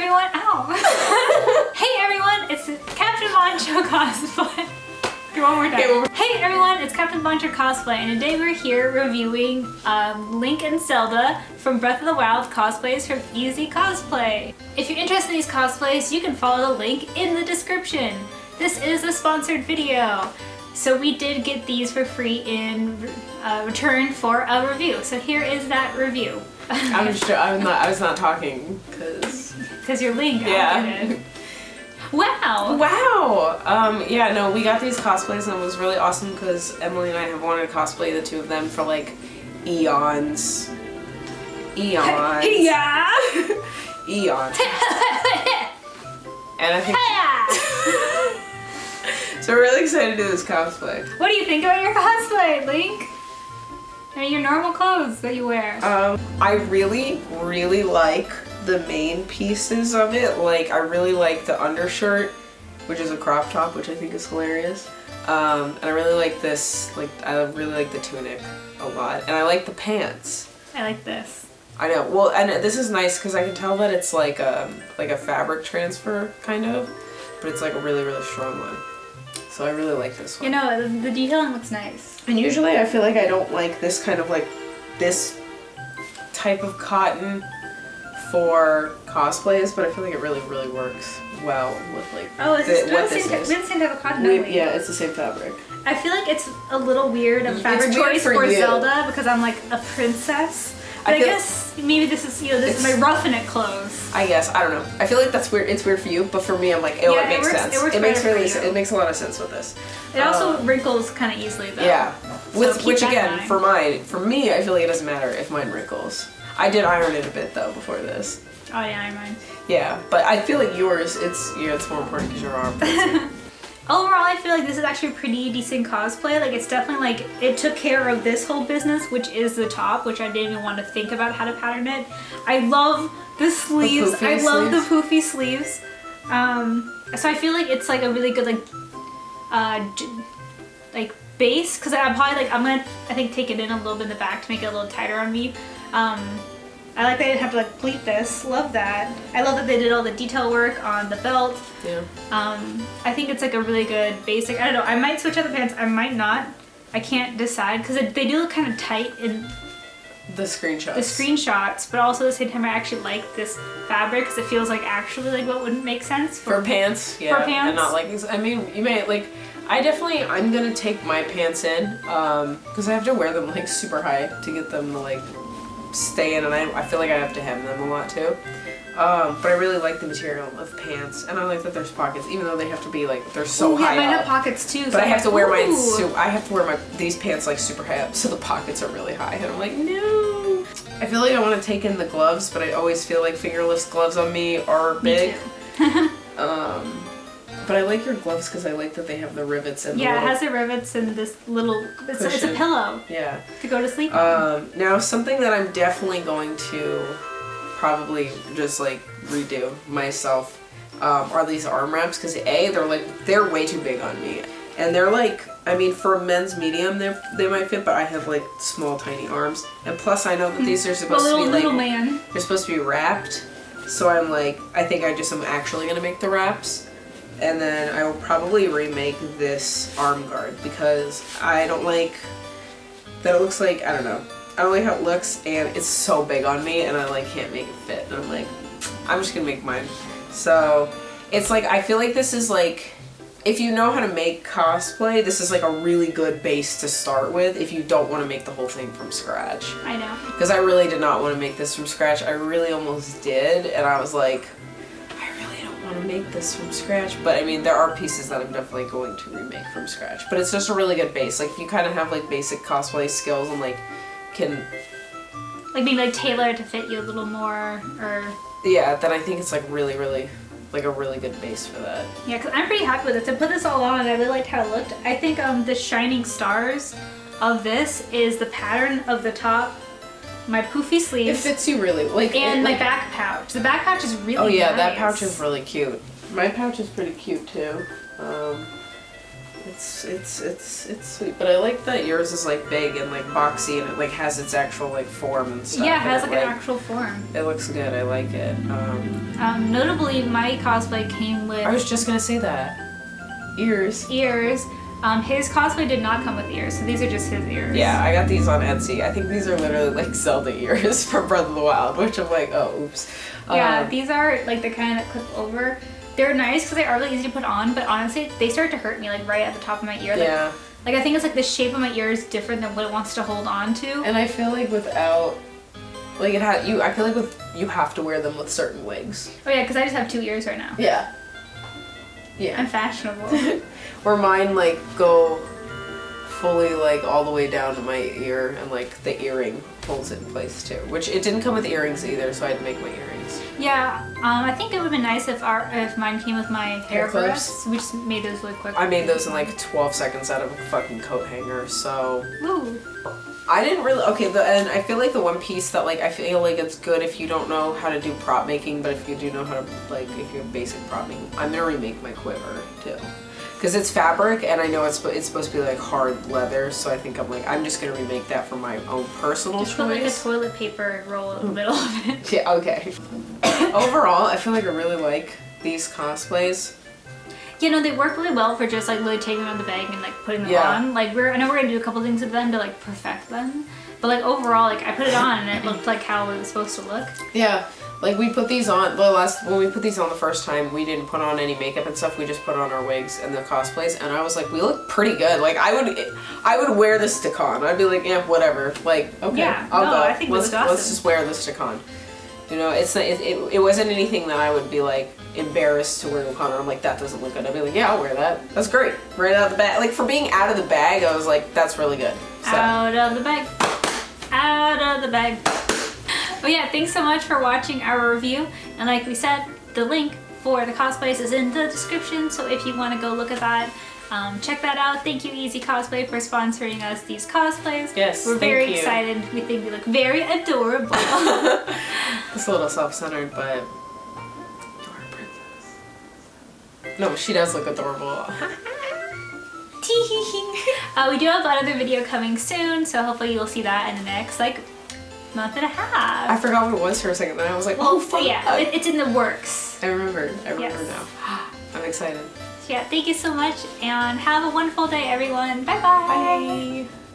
the intro. Hey everyone! Ow! hey everyone! It's Captain Boncho cosplay. One more time. Okay, one more- Hey everyone! It's Captain Boncho cosplay, and today we're here reviewing um, Link and Zelda from Breath of the Wild cosplays from Easy Cosplay. If you're interested in these cosplays, you can follow the link in the description. This is a sponsored video. So we did get these for free in uh, return for a review. So here is that review. I'm just. I'm not. I was not talking because. Because you're Link. Yeah. get. Wow. Wow. Um. Yeah. No. We got these cosplays and it was really awesome because Emily and I have wanted to cosplay the two of them for like eons. Eons. Yeah. Eons. And I think. so we're really excited to do this cosplay. what do you think about your cosplay, Link? I mean, your normal clothes that you wear. Um, I really, really like the main pieces of it. Like, I really like the undershirt, which is a crop top, which I think is hilarious. Um, and I really like this, like, I really like the tunic a lot. And I like the pants. I like this. I know. Well, and this is nice because I can tell that it's like a, like a fabric transfer, kind of. But it's like a really, really strong one. So I really like this one. You know, the, the detailing looks nice. And usually I feel like I don't like this kind of like this type of cotton for cosplays, but I feel like it really, really works well with like Oh, is the- what this is. we have the same type of cotton, We- don't we? yeah, it's the same fabric. I feel like it's a little weird of It's fabric choice for for. Zelda because I'm like a princess. But I I, guess maybe this is, you know, this is my It's- roughing it clothes. I guess I don't know. I feel like that's weird. It's weird for you, but for me, I'm like, oh, Yeah, it it makes works- sense. it works makes really, it makes a lot of sense with this. It also Um, wrinkles kind of easily though. Yeah, So with which again, for mine, for me, I feel like it doesn't matter if mine wrinkles. I did iron it a bit though before this. Oh yeah, I mind. Yeah, but I feel like yours, it's yeah, it's more important because your arm. Overall, I feel like this is actually a pretty decent cosplay. Like, it's definitely like, it took care of this whole business, which is the top, which I didn't even want to think about how to pattern it. I love the sleeves. I love sleeves. the poofy sleeves. Um, so I feel like it's like a really good, like, uh, like base, because I'm probably like, I'm gonna, I think, take it in a little bit in the back to make it a little tighter on me. Um, I like that I didn't have to like pleat this. Love that. I love that they did all the detail work on the belt. yeah. Um, I think it's like a really good basic. I don't know. I might switch out the pants. I might not. I can't decide because they do look kind of tight in The screenshots. the screenshots, but also at the same time I actually like this fabric because it feels like actually like what wouldn't make sense For pants, yeah, For pants? and not leggings. I mean, you may like. I definitely, I'm gonna take my pants in, um, because I have to wear them like super high to get them to like stay in, and I, I feel like I have to hem them a lot too. Um, but I really like the material of pants, and I like that there's pockets, even though they have to be like they're so Ooh, yeah, high mine up. have pockets too. so but I I'm have to wear mine. ooh. So I have to wear my these pants like super high up, so the pockets are really high, and I'm like, no. I feel like I want to take in the gloves, but I always feel like fingerless gloves on me are Me big. too. But I like your gloves because I like that they have the rivets and the Yeah, it has the rivets and this little. It's, it's a pillow yeah. to go to sleep on. Um, now something that I'm definitely going to probably just like redo myself um, are these arm wraps because a they're like they're way too big on me and they're like I mean for a men's medium they they might fit but I have like small tiny arms and plus I know that these are supposed little to be like man. they're supposed to be wrapped. So I'm like, I think I just am actually gonna make the wraps. And then I will probably remake this arm guard because I don't like that it looks like, I don't know. I don't like how it looks and it's so big on me and I like can't make it fit. And I'm like, I'm just gonna make mine. So it's like, I feel like this is like, if you know how to make cosplay, this is like a really good base to start with if you don't want to make the whole thing from scratch I know. because I really did not want to make this from scratch. I really almost did, and I was like, to make this from scratch. But I mean, there are pieces that I'm definitely going to remake from scratch. But it's just a really good base. Like, if you kind of have like basic cosplay skills and like can, Like maybe like tailor to fit you a little more, or yeah, then I think it's like really, really, like a really good base for that. Yeah, because I'm pretty happy with this. I put this all on and I really liked how it looked. I think um, the shining stars of this is the pattern of the top, my poofy sleeves. It fits you really like and it, my like, back pouch. The back pouch is really Oh yeah, that pouch is really cute. My pouch is pretty cute too. Um, It's it's it's it's sweet, but I like that yours is like big and like boxy and it like has its actual like form and stuff. yeah, it has like an actual form. It looks good. I like it. Um, Um, notably, my cosplay came with I was just gonna say that ears. ears. Um, his cosplay did not come with ears, so these are just his ears. Yeah, I got these on Etsy. I think these are literally like Zelda ears from Breath of the Wild, which I'm like, oh, oops. Yeah, Um, these are like the kind that clip over. They're nice because they are really easy to put on, but honestly, they start to hurt me like right at the top of my ear. Like, yeah, like I think it's like the shape of my ear is different than what it wants to hold on to. and I feel like without, like it had you. I feel like with you have to wear them with certain wigs. Oh yeah, because I just have two ears right now. Yeah. Yeah. I'm fashionable. Where mine like go fully like all the way down to my ear and like the earring holds it in place too. Which it didn't come with earrings either, so I had to make my earrings. Yeah, um, I think it would have been nice if our if mine came with my hair Hair clips? clips. We just made those really quick. I made those in like 12 seconds out of a fucking coat hanger, so Ooh. I didn't really okay. The and I feel like the one piece that like I feel like it's good if you don't know how to do prop making, but if you do know how to like if you have basic prop making, I'm gonna remake my quiver too, because it's fabric and I know it's it's supposed to be like hard leather, so I think I'm like I'm just gonna remake that for my own personal Just put like a toilet paper roll in the middle of it. yeah. Okay. Overall, I feel like I really like these cosplays. You know, they work really well for just like literally taking them out of the bag and like putting them Yeah. on. Like we're I know we're gonna do a couple things with them to like perfect them. But like overall, like I put it on and it looked like how it was supposed to look. Yeah, like we put these on the last when we put these on the first time, we didn't put on any makeup and stuff. We just put on our wigs and the cosplays, and I was like, we look pretty good. Like I would, I would wear this to con. I'd be like, yeah, whatever. Like okay, Yeah, I'll no, go. I think let's awesome. let's just wear this to con. You know, it's it, it, it wasn't anything that I would be like embarrassed to wear to con. I'm like, that doesn't look good. I'd be like, yeah, I'll wear that. That's great. Right out of the bag. Like for being out of the bag, I was like, that's really good. So. Out of the bag. Out of the bag. But yeah, thanks so much for watching our review. And like we said, the link for the cosplays is in the description. So if you want to go look at that, um, check that out. Thank you, Easy Cosplay, for sponsoring us these cosplays. Yes, We're thank very you. excited. We think we look very adorable. It's a little self-centered, but. No, she does look adorable. uh, we do have another video coming soon, so hopefully you'll see that in the next like month and a half. I forgot what it was for a second. Then I was like, oh fuck. yeah, it, it's in the works. I remember. I remember Yes. now. I'm excited. Yeah, thank you so much and have a wonderful day everyone. Bye-bye. Bye.